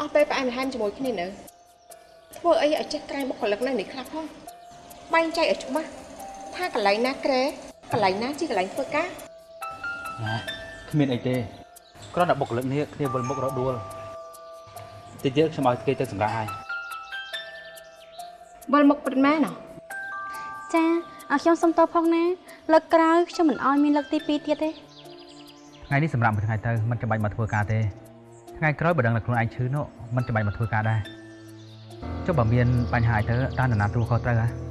អស់ពេលផ្អែមល្ហែមជាមួយគ្នានៅធ្វើអីឲ្យចេះក្រែងបុគ្គលិកនៅនេះខ្លះផងបែងចែកឲ្យច្បាស់ថាកន្លែងណាក្រែកន្លែងណាជាកន្លែងធ្វើការណាគ្មានអីទេគ្រាន់តែបុគ្គលិកនេះគ្នាវិលមុខរដួលតិចទៀតខ្ញុំឲ្យគេទៅសម្រាប់ហើយវិលមុខពិតមែនហ៎ចាអរខ្ញុំសុំតបផងណាលើកក្រោយខ្ញុំមិនអោយមានលើកទី2ទៀតទេថ្ងៃនេះសម្រាប់មួយថ្ងៃទៅមិនចាំបាច់មកធ្វើការទេ ថ្ងៃក្រោយបើដឹងថាខ្លួនឯងឈឺនោះមិនចាំបាច់មកធ្វើការដែរចុះបើមានបញ្ហាអីទៅតើនរណាទូខុសត្រូវហ៎ហា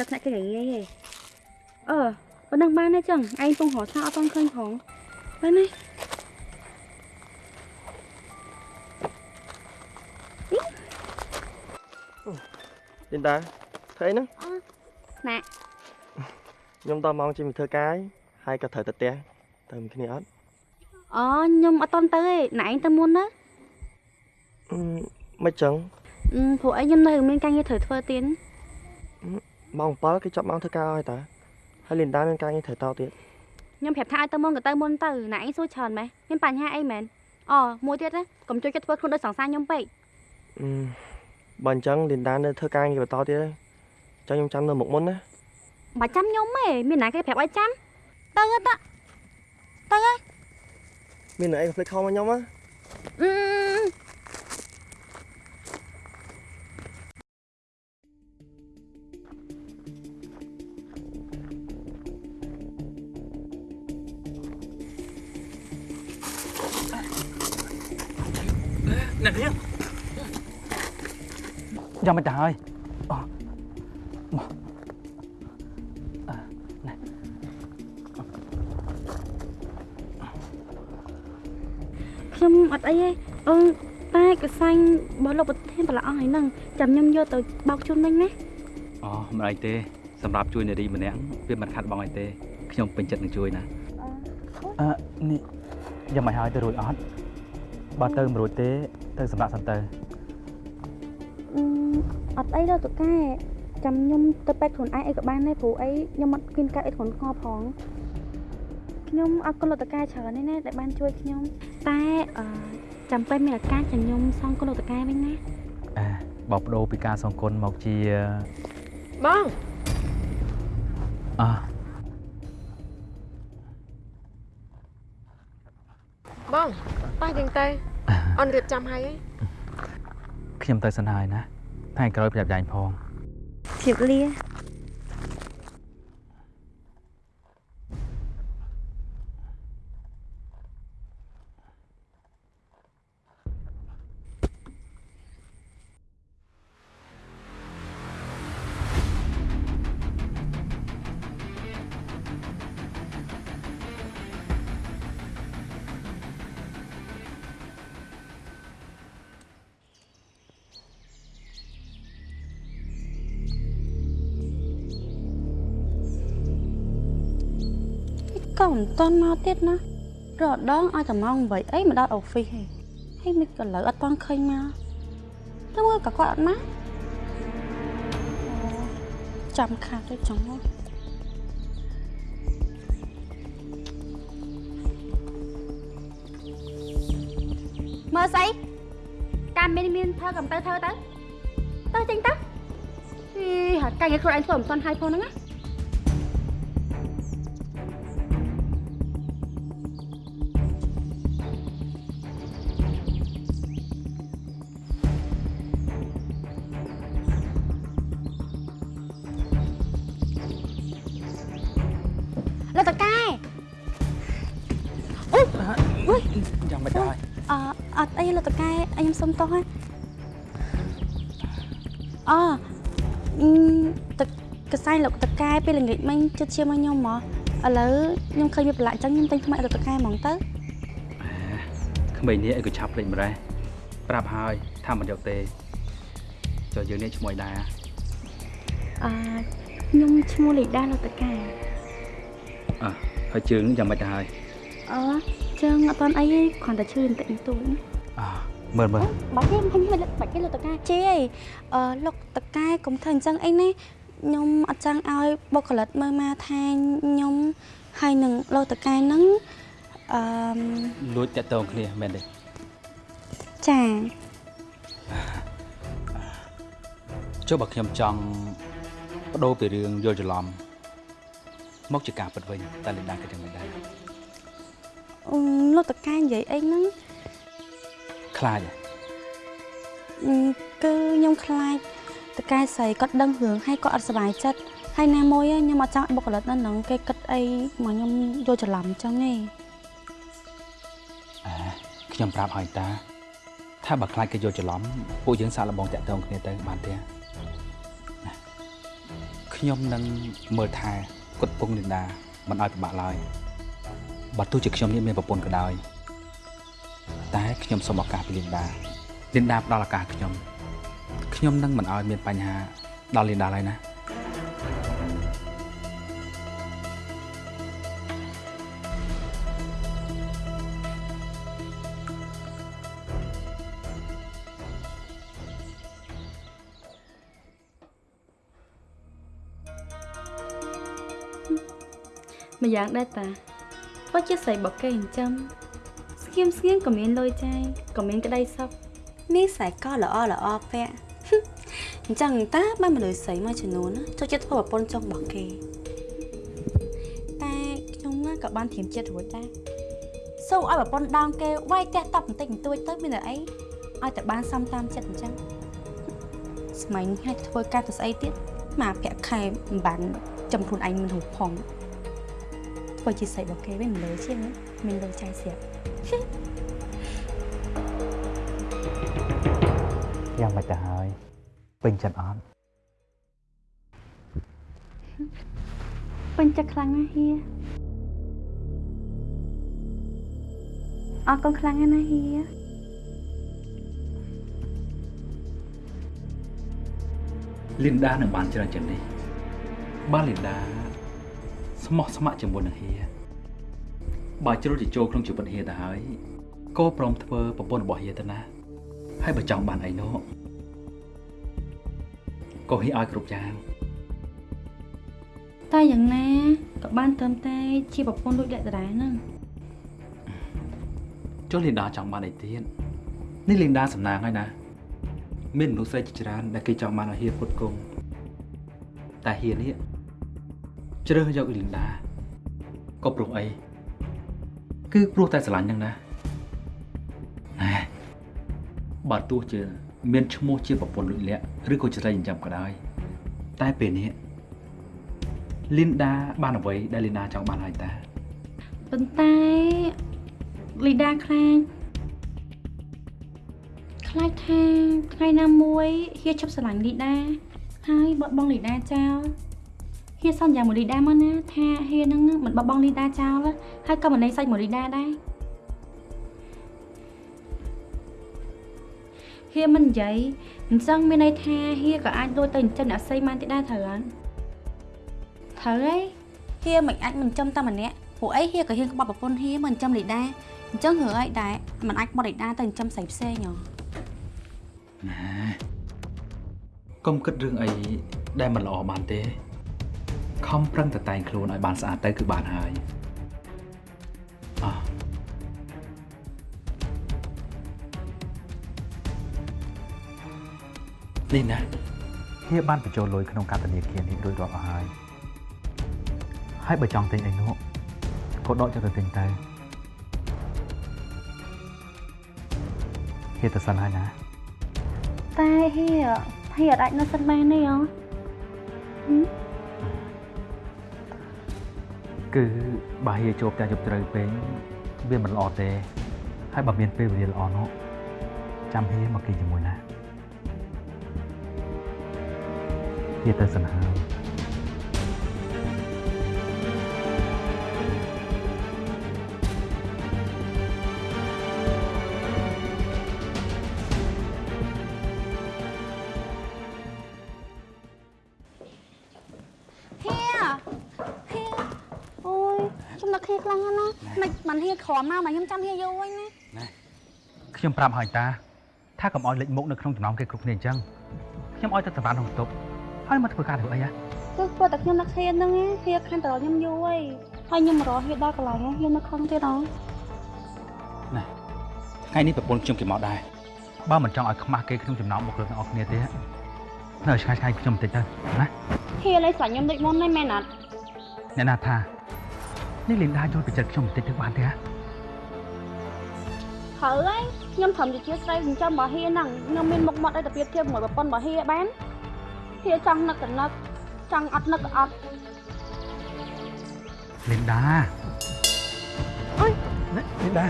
គ្នាមិននិយាយចុះថ្នាក់គេងាយងាយទេអឺប៉ុណ្ណឹងបានទេចឹងឯងពងរត់ឆាអត់តន់ឃើញផងបានទេលីនដាធ្វើអីហ្នឹងណាខ្ញុំដល់ម៉ោងជិះមកធ្វើការហើយក៏ត្រូវទៅផ្ទះទៅមួយគ្នាអត់អូខ្ញុំអត់តន់ទៅទេណាឯងទៅមុនណាអឺមិនចឹងអឺព្រោះអីខ្ញុំនៅមានការងារត្រូវធ្វើទៀត ម៉ោង7គេចាប់ម៉ោងធ្វើការហើយតាហើយលីនដាមានការងារត្រូវតទៀតខ្ញុំប្រាប់ថាឲ្យទៅមុនក៏ទៅមុនទៅណាឯងសួរច្រើនម៉េះមានបញ្ហាអីមែនអូមួយទៀតណាកុំជួយចិត្តធ្វើខ្លួនដូចសង្សារខ្ញុំពេកអឺបើអញ្ចឹងលីនដានៅធ្វើការងារបន្តទៀតទេចង់ខ្ញុំចាំនៅមុខមុនណាបើចាំខ្ញុំទេមានណាគេប្រាប់ឲ្យចាំទៅទៅទៅទៅមានអី conflict ខំមកខ្ញុំណា យ៉ាងមិនទៅហើយអូមកអឺណែខ្ញុំអត់អីទេអូនតែកសាញ់របស់លោកប្រធានប្រឡាអស់ហើយហ្នឹងចាំខ្ញុំយកទៅបោកជូនវិញណាអូមិនអីទេសម្រាប់ជួយនារីម្នាក់វាមិនខាត់បងអីទេខ្ញុំពេញចិត្តនឹងជួយណាអឺនេះយ៉ាងមិនហើយទៅរួចអត់បើទៅមិនរួចទេទៅសម្រាប់សិនទៅអឺ អត់អី đâu តកែចាំខ្ញុំទៅពេទ្យខ្លួនឯងអីក៏បានដែរព្រោះអីខ្ញុំអត់មានកាត់អីធ្ងន់ធ្ងរផងខ្ញុំអរគុណលោកតកែច្រើនណាស់ណាដែលបានជួយខ្ញុំតែអឺចាំពេលមានឱកាសចាំខ្ញុំសងគុណលោកតកែវិញណាអើបបដូរពីការសងគុណមកជាបងអឺបងតោះយើងទៅអូនរៀបចំហើយហីខ្ញុំទៅសិនហើយណា ថ្ងៃក្រោយប្រាប់យ៉ែងផងជៀបលា តន់មកទៀតណារត់ដងឲ្យតែម៉ោង8អីមកដល់អូហ្វីសហីហើយមិនក៏លើអត់តន់ឃើញមកទៅមើលក៏គាត់អត់មកអូចាំខាតទៅចង់មកមើលស្អីការមានមានធ្វើកំទៅធ្វើទៅទៅចេញទៅអីហើយកាយខ្លួនឯងធ្វើមិនតន់ហើយផងហ្នឹងណា ខ្ញុំសុំទោសហើយអអឺទឹកកសាយលោកតកែពេលល្ងាចមិញជិតជាមកខ្ញុំមកឥឡូវខ្ញុំឃើញវាប្រឡាក់អញ្ចឹងខ្ញុំទិញថ្មីលោកតកែហ្មងទៅក្មេងនេះអីក៏ឆាប់ភ្លេចម្លេះប្រាប់ហើយថាមិនយកទេចុះយើងនេះឈ្មោះអីដែរអឺខ្ញុំឈ្មោះលីដាលោកតកែអើហើយជើងយ៉ាងម៉េចទៅហើយអឺជើងអត់តាន់អីទេគ្រាន់តែឈឺបន្តិចបន្តួចណាអើ មើលមើលបាច់ទេខ្ញុំមិនបាច់ទេលោកតកែជេអីអឺលោកតកែកុំធ្វើអញ្ចឹងអីណាខ្ញុំអត់ចង់ឲ្យបុគ្គលិកមើលមកថាខ្ញុំហើយនឹងលោកតកែហ្នឹងអឺលួចតាក់តងគ្នាមែនទេចាចុះបើខ្ញុំចង់បដូរពីរឿងយល់ច្រឡំមកជាការពិតវិញតើលីដាគិតយ៉ាងម៉េចដែរអឺលោកតកែនិយាយអីហ្នឹង ខ្លាចហ៎អឺគឺខ្ញុំខ្លាចតកែស្រីគាត់ដឹងរឿងហើយគាត់អត់សុបាយចិត្តហើយណាមួយខ្ញុំអត់ចង់ឲ្យបុគ្គលិកនៅហ្នឹងគេគិតអីមកខ្ញុំយល់ច្រឡំអញ្ចឹងទេអើខ្ញុំប្រាប់ឲ្យតា ថាបើខ្លាចគេយល់ច្រឡំពួកយើងសាកល្បងតាក់តងគ្នាទៅបានទេណាខ្ញុំនឹងមើលថែគាត់ពងលីដាមិនឲ្យពិបាកឡើយបើទោះជាខ្ញុំនេះមានប្រពន្ធក៏ដោយ តែខ្ញុំសូមឱកាសពីលីដាលីដាផ្ដល់ឱកាសខ្ញុំខ្ញុំនឹងមិនឲ្យមានបញ្ហាដល់លីដាឡើយណាម្យ៉ាងដែរតាគាត់ជាស្រីរបស់គេអញ្ចឹង ស្ងៀមស្ងៀមក៏មានលុយចាយក៏មានក្តីសុខនេះស្រីក៏ល្អល្អពាក់អញ្ចឹងតាបានមនុស្សស្រីមួយចំនួនណាចូលចិត្តធ្វើប្រពន្ធចុងរបស់គេតែខ្ញុំណាក៏បានធៀមចិត្តរួចដែរសូឲ្យប្រពន្ធដងគេវាយផ្ទះតប់បន្តិចបន្តួចទៅមានតែអីឲ្យតែបានសំតាមចិត្តអញ្ចឹងស្មៃនេះឲ្យធ្វើការទៅស្អីទៀតមកប្រាក់ខែមិនបានចំខ្លួនឯងមិនរូបផងធ្វើជាស្រីរបស់គេវិញមិនលើជាងណាមានលើចាយស្រាប់ យ៉ាងម៉េចទៅហើយពេញចិត្តអត់ពេញចិត្តខ្លាំងណាស់ហៀអរគុណខ្លាំងណាស់ហៀលីនដានឹងបានច្រើនជាងនេះបានលីនដាស្មោះស្ម័គ្រជាមួយនឹងហៀ បើជ្រុលទៅចូលក្នុងជីវិតហៀទៅហើយក៏ព្រមធ្វើប្រពន្ធរបស់ហៀទៅណាហើយបើចង់បានអីនោះក៏ហៀឲ្យគ្រប់យ៉ាងតែយ៉ាងណាក៏បានត្រឹមតែជាប្រពន្ធដូចលក្ខតាហ្នឹងចុះលីនដាចង់បានអីទៀតនេះលីនដាសំណាងហើយណា មានមនុស្សស្រីជាច្រើនដែលគេចង់បានឲ្យហៀពុតគង់តែហៀនេះជ្រើសយកលីនដាក៏ព្រោះអី គឺព្រោះតែស្រឡាញ់ហ្នឹងណាណែបើទោះជាមានឈ្មោះជាប្រពន្ធលួចលាក់ឬក៏ច្រៃចិញ្ចឹមក៏ដោយតែពេលនេះលីនដាបានអ្វីដែលលីនដាចង់បានហើយតាប៉ុន្តែលីដាខ្លាចខ្លាចថាថ្ងៃណាមួយហៀឈប់ស្រឡាញ់លីដាហើយបត់បង់លីដាចោល ហៀសន្យាមួយលីដាមកណាថាហៀនឹងមិនបត់បង់លីដាចោលទេហើយក៏មិនណៃសាច់មួយលីដាដែរហៀមិននិយាយអញ្ចឹងមានន័យថាហៀក៏អាចដូចទៅចិញ្ចឹមអ្នកស្រីបានទៀតដែរត្រូវអត់ត្រូវហើយហៀមិនអាចមិនចិញ្ចឹមតែម្នាក់ព្រោះអីហៀក៏ហ៊ានក្បត់ប្រពន្ធហៀមិនចិញ្ចឹមលីដាអញ្ចឹងរឿងអីដែរមិនអាចក្បត់លីដាទៅចិញ្ចឹមស្រីផ្សេងហ៎ណាកុំគិតរឿងអីដែលមិនល្អបានទេ ខំប្រឹងតែតែងខ្លួនឲ្យបានស្អាតទៅគឺបានហើយអោះនេះណាហៀបានបញ្ចូលលុយក្នុងកាតនាគារនេះរួចរាល់អស់ហើយហើយបើចង់ទិញអីនោះក៏ដកចុះទៅទិញទៅហៀទៅសិនហើយណាតែហៀហៀអត់អាចនៅសិនបានទេហ៎ គឺបើហៀជួបតែយប់ត្រូវពេកវាមិនល្អទេ ហើយបើមានពេលវេលាល្អនោះចាំហៀមកគេជាមួយណាហៀទៅសិនហើយ មមកមកខ្ញុំចាំហៀយូរវិញណាខ្ញុំប្រាប់ហើយតាថាកុំឲ្យលេចមុខនៅក្នុងចំណោមគេគ្រប់គ្នាអញ្ចឹងខ្ញុំឲ្យទៅសម្រាប់ក្នុងបន្ទប់ហើយមកធ្វើការធ្វើអីហ៎គឺព្រោះតែខ្ញុំនឹកហៀហ្នឹងហៀខានតរខ្ញុំយូរហើយហើយខ្ញុំរកហៀដល់កន្លែងហៀនៅខឹងទៀតអងថ្ងៃនេះប្រពន្ធខ្ញុំគេមកដែរបើមិនចង់ឲ្យខ្មាស់គេក្នុងចំណោមបុគ្គលិកទាំងអស់គ្នាទេនៅឆ្ងាយឆ្ងាយខ្ញុំបន្តិចទៅណាហៀឡើយស្លាញ់ខ្ញុំដូចមុនហ្នឹងមែនអត់អ្នកណាថានេះលីនដាយល់ពីចិត្តខ្ញុំបន្តិចទៅបានទេហ៎ ហើយហើយខ្ញុំត្រឹមជាជាស្រីចិញ្ចឹមរបស់ហៀហ្នឹងខ្ញុំមានមុខមាត់ឲ្យតែប្រៀបធៀបជាមួយប្រពន្ធរបស់ហៀបានហៀចង់នឹកកនឹកចង់អត់នឹកក៏អត់លីនដាអុយលីនដា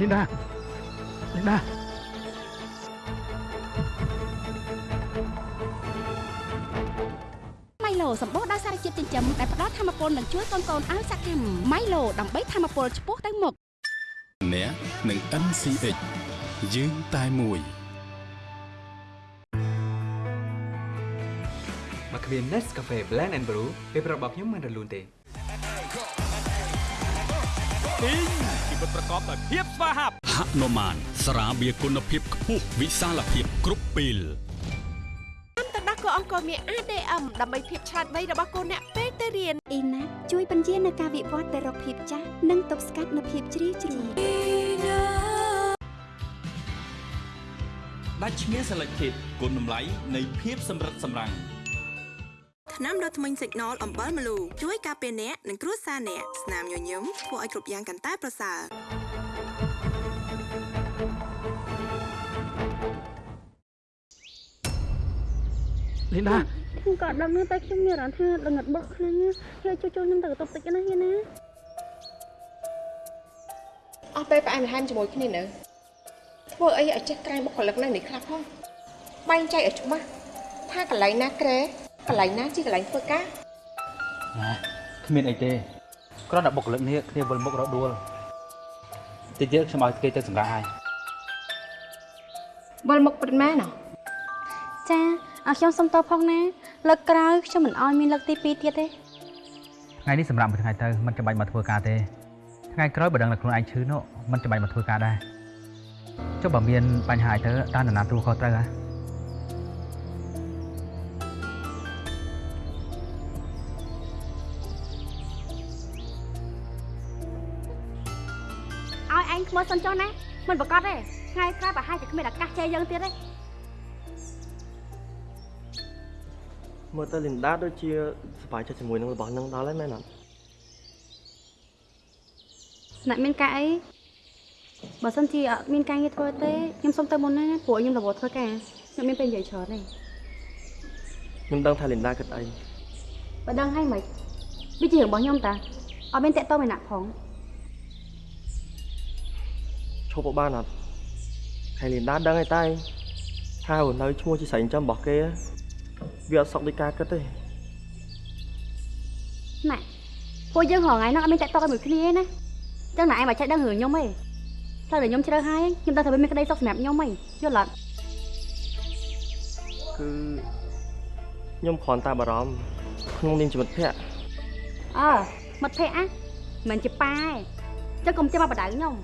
លីនដាលីនដាម៉ៃឡូសម្បូរដោយសារជាតិចិញ្ចឹមដែលផ្ដល់ធម៌ពលនិងជួយកូនកូនឲ្យសកម្មម៉ៃឡូដើម្បីធម៌ពលឆ្ពោះទៅមុខ អ្នកនឹង NCH យើងតែមួយមកគ្មាន Nescafe Blend and Brew ពេលប្រាប់របស់ខ្ញុំមិនរលូនទេជីវិតប្រកបដោយភាពស្វាហាប់ហនុមានស្រាបៀរគុណភាពខ្ពស់វិសាលភាពគ្រប់ពេលទៅដោះគោ អង្គមាន ADM ដើម្បីភាពឆ្លាតវៃរបស់កូនអ្នកពេលទៅរៀនអ៊ីណាជួយបញ្ជានៅការវិវត្តទៅរកភាពចាស់និងទប់ស្កាត់នៅភាពជ្រីវជ្រៅដាច់ឈ្មោះ Selected គុណតម្លៃនៃភាពសម្រិតសម្រាំងថ្នាំដុសធ្មេញសិកណលអំបិលម្លូជួយការពារអ្នកនិងគ្រួសារអ្នកស្នាមញញឹមធ្វើឲ្យគ្រប់យ៉ាងកាន់តែប្រសើរ លីនដាខ្ញុំក៏ដឹងដែរតែខ្ញុំមានអារម្មណ៍ថាល្ងិតបុកខ្លាំងណាស់ហៀជួយជួយខ្ញុំទៅកន្ទប់តិចណាហៀណាអស់ពេលផ្អែមល្ហែមជាមួយគ្នានៅធ្វើអីឲ្យចេះក្រែងបុគ្គលិកនៅនេះខ្លះផងបែងចែកឲ្យច្បាស់ថាកន្លែងណាក្រែកន្លែងណាជាកន្លែងធ្វើការណាគ្មានអីទេគ្រាន់តែបុគ្គលិកនេះគ្នាវិលមុខរដួលតិចទៀតខ្ញុំឲ្យគេទៅសម្រាប់ហើយវិលមុខពិតមែនហ៎ចា អរខ្ញុំសុំតបផងណាលើកក្រោយខ្ញុំមិនអោយមានលើកទី2ទៀតទេថ្ងៃនេះសម្រាប់មួយថ្ងៃទៅមិនចាំបាច់មកធ្វើការទេថ្ងៃក្រោយបើដឹងតែខ្លួនឯងឈឺនោះមិនចាំបាច់មកធ្វើការដែរចុះបើមានបញ្ហាអីទៅតើនរណាទូខុសត្រូវហ៎ឲ្យឯងខ្មោចសិនចុះណាមិនប្រកាសទេថ្ងៃក្រោយប្រហែលជាគ្មានឱកាសជ័យយើងទៀតទេ មើលទៅលីនដាដូចជាសប្បាយចិត្តជាមួយនឹងរបស់នឹងដល់ហើយមែនអត់អ្នកមានការអីបើសិនជាអត់មានការងារធ្វើទេខ្ញុំសុំទៅមុនណាព្រោះខ្ញុំរវល់ធ្វើការខ្ញុំមានពេលនិយាយច្រើនទេខ្ញុំដឹងថាលីនដាគិតអីបើដឹងហើយមិនវាជារឿងរបស់ខ្ញុំតាអត់មានតាក់ទងឯណាផងឈប់បានអត់ហើយលីនដាដឹងហើយតែថារស់នៅឈ្មោះជាស្រីចិញ្ចឹមរបស់គេ វាអត់សុខដូចការគិតទេណាពួកយើងរហងៃហ្នឹងអត់មានតាក់ទងជាមួយគ្នាទេណាចឹងណាឯងមកចេះដឹងរឿងខ្ញុំទេផ្លូវដែលខ្ញុំជ្រើសហើយខ្ញុំដឹងថាវាមានក្តីសុខសម្រាប់ខ្ញុំហីយល់អត់គឺខ្ញុំគ្រាន់តែបារម្ភក្នុងនាមជាមិត្តភក្តិអើមិត្តភក្តិអាមិនជាប៉ាទេចឹងកុំចាំមកបដៅខ្ញុំ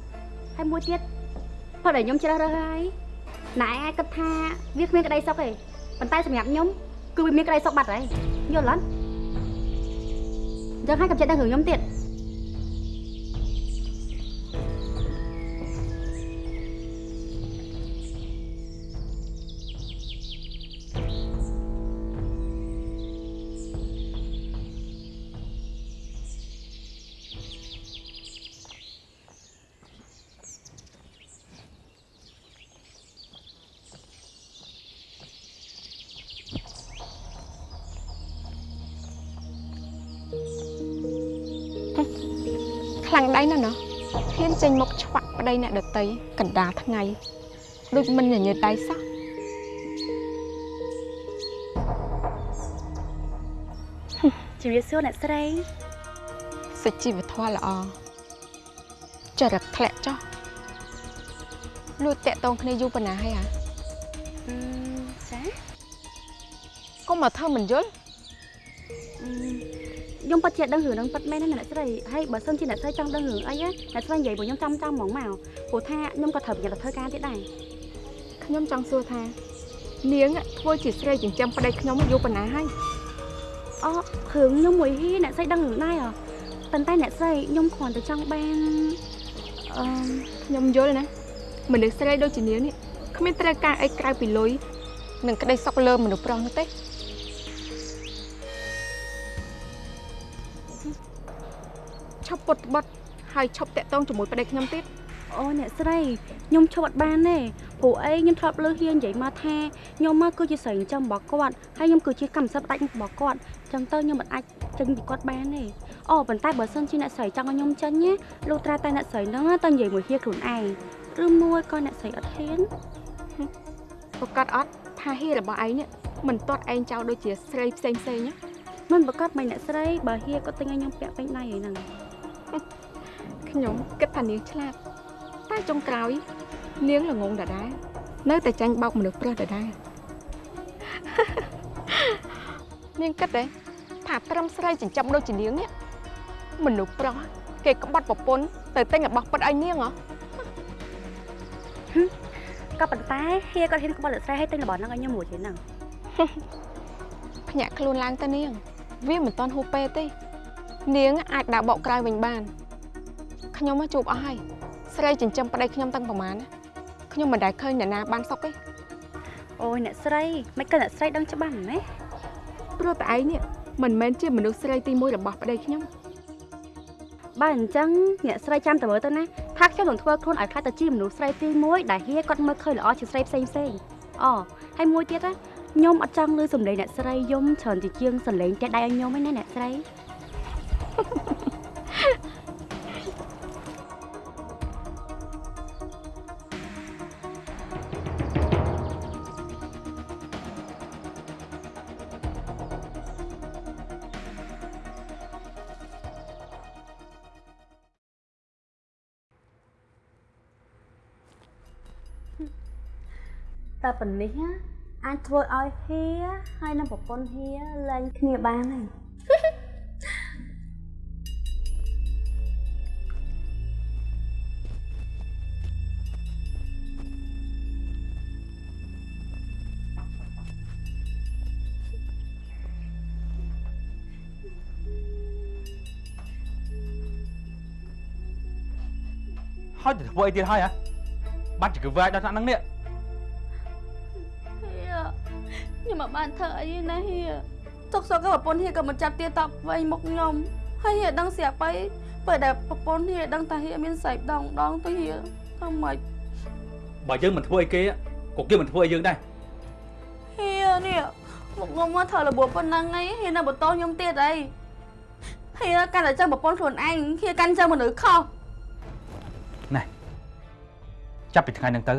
ហើយមួយទៀតផ្លូវដែលខ្ញុំជ្រើសរើសហើយណែឯងអាចគិតថាវាគ្មានក្តីសុខទេប៉ុន្តែសម្រាប់ខ្ញុំ គឺវាមានក្តីសុខបាត់ហើយយល់អត់ចឹងហើយកុំចេះដឹងរឿងខ្ញុំទៀត ខ្លាំងដៃណាស់ណោះហ៊ានចេញមកឆ្វាក់ប្តីអ្នកដតីកណ្ដាលថ្ងៃដូចមិនញញើតដៃសោះជំរាបសួរអ្នកស្រីសិទ្ធជីវធម៌ល្អចរិតធ្លាក់ចុះលួចតាក់តងគ្នាយូរប៉ុណ្ណាហើយហ៎អឺចាកុំមកធ្វើមិនយល់អឺ ខ្ញុំពិតជាដឹងរឿងហ្នឹងពិតមែនណាអ្នកស្រីហើយបើសិនជាអ្នកស្រីចង់ដឹងរឿងអីណាអ្នកស្រីនិយាយពួកខ្ញុំចាំចាំហ្មងមកព្រោះថាខ្ញុំក៏ត្រូវប្រយ័ត្នទៅធ្វើការទៀតដែរខ្ញុំចង់សួរថា នាងធ្វើជាស្រីចិញ្ចឹមប្តីខ្ញុំយូរប៉ុណ្ណាហើយអូរឿងខ្ញុំមួយហ៊ីអ្នកស្រីដឹងរឿងដែរហ៎ប៉ុន្តែអ្នកស្រីខ្ញុំគ្រាន់តែចង់បានអឺខ្ញុំយល់ណាមនុស្សស្រីដូចជានាងនេះគ្មានត្រូវការអីក្រៅពីលុយនិងក្តីសុខលើមនុស្សប្រុសនោះទេ ពុតបត់ហើយឈប់តាក់ទងជាមួយប្តីខ្ញុំទៀតអូអ្នកស្រីខ្ញុំឈប់អត់បានទេព្រោះអីខ្ញុំធ្លាប់លើហ៊ាននិយាយមកថាខ្ញុំមកគឺជាស្រីចិញ្ចឹមរបស់គាត់ហើយខ្ញុំគឺជាកម្មសិទ្ធិផ្ដាច់មុខរបស់គាត់អញ្ចឹងទៅខ្ញុំមិនអាចចេញពីគាត់បានទេអូប៉ុន្តែបើសិនជាអ្នកស្រីចង់ឲ្យខ្ញុំចេញណាលោកត្រាតែអ្នកស្រីហ្នឹងទៅនិយាយមួយហ៊ាខ្លួនឯងឬមួយក៏អ្នកស្រីអត់ហ៊ានប្រកាសអត់ថាហៀរបស់ឯងនេះមិនទាត់ឯងចោលដូចជាស្រីផ្សេងផ្សេងណាមិនប្រកាសមិនអ្នកស្រីបើហ៊ាគាត់ទិញឲ្យខ្ញុំពាក់ពេញដៃហ្នឹង ខ្ញុំគិតថានាងឆ្លាតតែចុងក្រោយ នាងល្ងងដដែលនៅតែចាញ់បោកមនុស្សប្រុសដដែលនាងគិតទេថាត្រឹមស្រីចិញ្ចឹមដូចជានាងនេះមនុស្សប្រុសគេក្បត់ប្រពន្ធទៅទិញរបស់ពិតឲ្យនាងហ៎ក៏ប៉ុន្តែហ៊ាគាត់ហ៊ានក្បត់អ្នកស្រីឲ្យទិញរបស់ហ្នឹងឲ្យខ្ញុំមួយទៀតហ្នឹងភ្ញាក់ខ្លួនឡើងទៅនាង វាមិនទាន់ហួសពេលទេ នាងអាចដើរបកក្រោយវិញបាន ខ្ញុំមកជួបអស់ហើយស្រីចិញ្ចឹមប្តីខ្ញុំតាំងប្រមាណណាខ្ញុំមិនដែលឃើញអ្នកណាបានសុខទេអូយអ្នកស្រីមិនក៏អ្នកស្រីដឹងច្បាស់ណាព្រោះតែឯងនេះមិនមែនជាមនុស្សស្រីទី1របស់ប្តីខ្ញុំបើអញ្ចឹងអ្នកស្រីចាំតែមើលទៅណាថាខ្ញុំនឹងធ្វើខ្លួនឲ្យខ្លាចទៅជាមនុស្សស្រីទី1ដែលហ៊ាគាត់មើលឃើញល្អជាស្រីផ្សេងផ្សេងអូហើយមួយទៀតណាខ្ញុំអត់ចង់លឺសំឡេងអ្នកស្រីយំច្រើនជាជាងសំឡេងតែដៃឲ្យខ្ញុំឯណាអ្នកស្រី តែប៉ុណ្នេះណាអាចធ្វើឲ្យហៀហើយនឹងប្រពន្ធហៀលែងគ្នាបានហើយហើយទៅធ្វើអីទៀតហើយហ៎បាត់ជាគឺវាយដល់ថ្នាក់ហ្នឹងនេះ ខ្ញុំមិនបានធ្វើអីទេណាហៀទុកសោកក៏ប្រពន្ធហៀក៏មិនចាប់ទៀតតបវែងមុខខ្ញុំហើយហៀដឹងស្រាប់ទៅពេលដែលប្រពន្ធហៀដឹងថាហៀមានសែកដងដងទៅហៀធ្វើម៉េចបើយើងមិនធ្វើអីគេក៏គេមិនធ្វើអីយើងដែរហៀនេះមុខខ្ញុំមកធ្វើរបួសប៉ុណ្ណឹងឯងហៀនៅបន្តខ្ញុំទៀតអីហៀកាន់តែចឹងប្រពន្ធខ្លួនឯងហៀកាន់ចឹងមនុស្សខុសចាប់ពីថ្ងៃហ្នឹងទៅ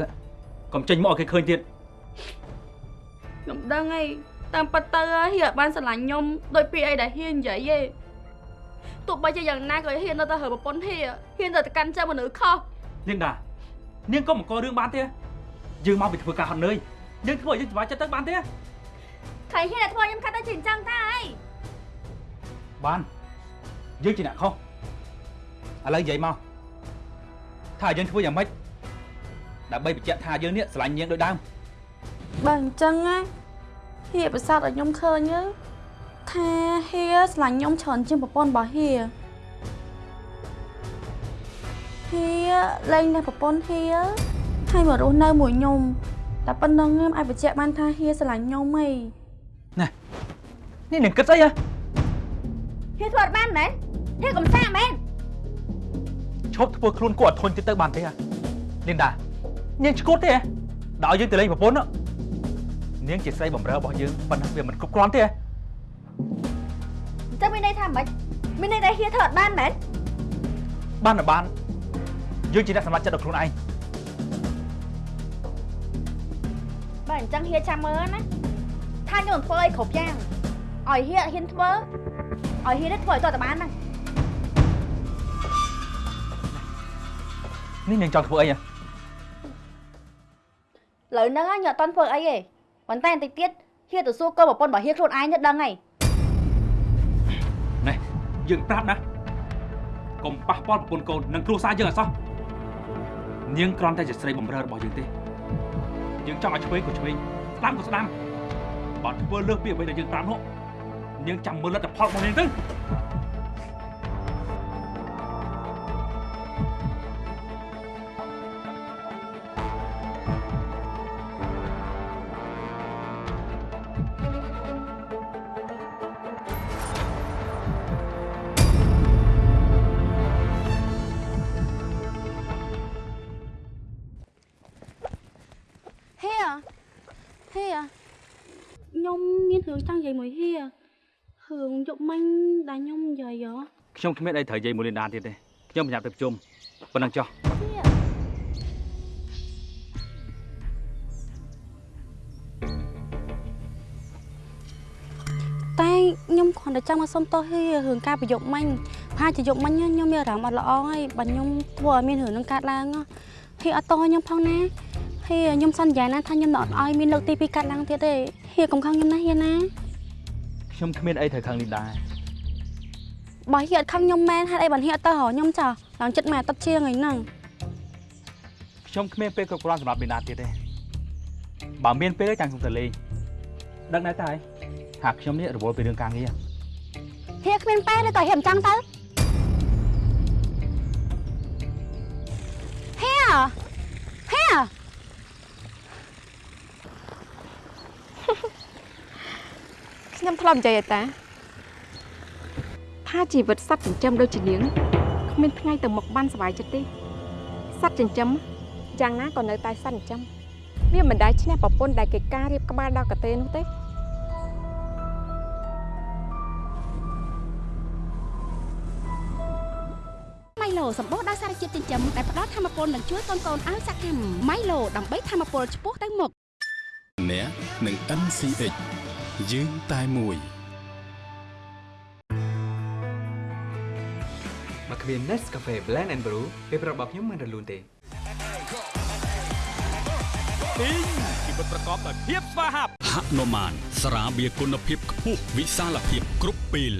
កុំចេញមកឲ្យគេឃើញទៀត ខ្ញុំដឹងហើយតាមពិតទៅហៀអត់បានស្រឡាញ់ខ្ញុំដោយពាក្យអីដែលហៀនិយាយទេទោះបីជាយ៉ាងណាក៏ហៀនៅតែហើប្រពន្ធហៀហៀនៅតែកាន់ចិត្តមនុស្សខុសនាងដានាងក៏មកករឿងបានទេយើងមកពីធ្វើការហត់នឿយយើងធ្វើឲ្យយើងសុខចិត្តទៅបានទេខៃហៀតែធ្វើខ្ញុំខាត់ទៅជាអញ្ចឹងតាអីបានយើងជាអ្នកខុសឥឡូវនិយាយមកថាយើងធ្វើយ៉ាងម៉េចដើម្បីបញ្ជាក់ថាយើងនេះស្រឡាញ់នាងដូចដើម បើអញ្ចឹងណាហៀប្រសាទឲ្យខ្ញុំឃើញទៅថាហៀស្រឡាញ់ខ្ញុំច្រើនជាងប្រពន្ធរបស់ហៀហៀលែងតែប្រពន្ធហៀហើយមករស់នៅមួយខ្ញុំតែប៉ុណ្្នឹងខ្ញុំអាចបញ្ជាក់បានថាហៀស្រឡាញ់ខ្ញុំហីនេះនាងគិតស្អីហ៎ហៀធ្វើអត់បានមែនហៀកំសាមែនឈប់ធ្វើខ្លួនគួរអត់ធន់ទៀតទៅបានទេហ៎នាងតានាងឈួតទេហ៎ដល់យើងទៅលេងប្រពន្ធហ៎នាង ជាស្រីបំរើរបស់យើងប៉ុន្តែវាមិនគ្រប់គ្រាន់ទេហ៎អញ្ចឹងមានន័យថាម៉េចមានន័យថាហៀធ្វើអត់បានមែនបានតែបានយើងជាអ្នកសម្រេចចិត្តដល់ខ្លួនឯងបើអញ្ចឹងហៀចាំមើលណាថាខ្ញុំនឹងធ្វើអីគ្រប់យ៉ាងឲ្យហៀហ៊ានធ្វើឲ្យហៀនេះធ្វើឲ្យតើតបានណានេះនាងចង់ធ្វើអីហ៎ឥឡូវហ្នឹងខ្ញុំអត់តន់ធ្វើអីទេ ប៉ុន្តែបន្តិចទៀតហៀទៅសួរកូនប្រពន្ធរបស់ហៀខ្លួនឯងទៅដឹងហើយនេះយើងប្រាប់ណាកុំប៉ះពាល់ប្រពន្ធកូននិងគ្រួសារយើងអសោះនាងគ្រាន់តែជាស្រីបំរើរបស់យើងទេយើងចង់ឲ្យឆ្វេងក៏ឆ្វេងស្ដាំក៏ស្ដាំបើធ្វើលើសពីអ្វីដែលយើងប្រាប់នោះនាងចាំមើលលទ្ធផលរបស់នាងទៅ ខ្ញុំគ្មានអីត្រូវនិយាយមួយលីនដាទៀតទេខ្ញុំប្រញាប់ទៅប្រជុំប៉ុណ្ណឹងចុះតែខ្ញុំគ្រាន់តែចង់មកសុំទោសហេរឿងការប្រយុទ្ធមិញប្រហែលជាយកមិញខ្ញុំមានអារម្មណ៍អត់ល្អហើយបើខ្ញុំធ្វើឲ្យមានរឿងនឹងកើតឡើងហេអត់តខ្ញុំផងណាហេខ្ញុំសន្យាណាថាខ្ញុំនឹងអត់ឲ្យមានលើកទី2កើតឡើងទៀតទេហេកុំខឹងខ្ញុំណាហេណាខ្ញុំគ្មានអីត្រូវខឹងលីនដា បើហេអត់ខឹងខ្ញុំមែនហេតុអីបើហេអត់ទៅរកខ្ញុំចាឡើងចិត្តមួយអាទិត្យជាងអីហ្នឹងខ្ញុំគ្មានពេលគ្រប់គ្រាន់សម្រាប់លីនដាទៀតទេបើមានពេលទេចាំខ្ញុំទៅលេងដឹងដែរតើហើយហាក់ខ្ញុំនេះរវល់ពីរឿងការងារហេគ្មានពេលទេតើហេមិនចង់ទៅហេហេខ្ញុំធ្លាប់និយាយឲ្យតា ថាជីវិតសត្វចិញ្ចឹមដូចជានាងគ្មានថ្ងៃទៅមុខបានសុវ័យចិត្តទេសត្វចិញ្ចឹមយ៉ាងណាក៏នៅតែសត្វចិញ្ចឹមវាមិនដែលឈ្នះប្រពន្ធដែលគេការរៀបក្បាលដល់កទេនោះទេម៉ៃឡូសម្បូរដោយសារជាតិចិញ្ចឹមដែលផ្ដល់ធម៌ពលនិងជួយកូនកូនឲ្យសកម្មម៉ៃឡូដើម្បីធម៌ពលឆ្ពោះទៅមុខអ្នកនឹង NCH យើងតែមួយ គ្មាន Nescafe Blend and Brew ពេលប្រាប់របស់ខ្ញុំមិនរលូនទេទីងជីវិតប្រកបដោយភាពស្វាហាប់ហនុមានស្រាបៀរគុណភាពខ្ពស់វិសាលភាពគ្រប់ពេល